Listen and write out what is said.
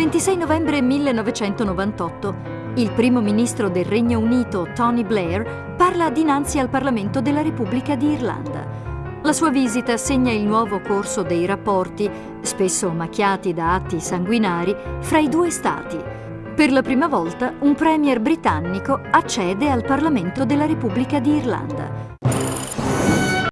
26 novembre 1998 il primo ministro del Regno Unito, Tony Blair, parla dinanzi al Parlamento della Repubblica di Irlanda. La sua visita segna il nuovo corso dei rapporti, spesso macchiati da atti sanguinari, fra i due Stati. Per la prima volta un premier britannico accede al Parlamento della Repubblica di Irlanda.